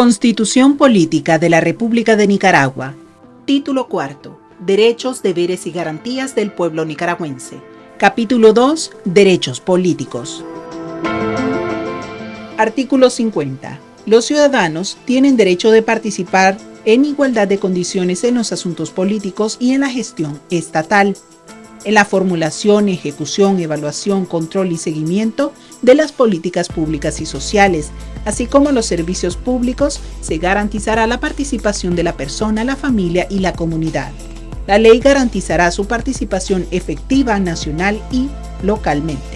Constitución Política de la República de Nicaragua. Título cuarto. Derechos, deberes y garantías del pueblo nicaragüense. Capítulo 2. Derechos políticos. Artículo 50. Los ciudadanos tienen derecho de participar en igualdad de condiciones en los asuntos políticos y en la gestión estatal en la formulación, ejecución, evaluación, control y seguimiento de las políticas públicas y sociales, así como los servicios públicos, se garantizará la participación de la persona, la familia y la comunidad. La ley garantizará su participación efectiva nacional y localmente.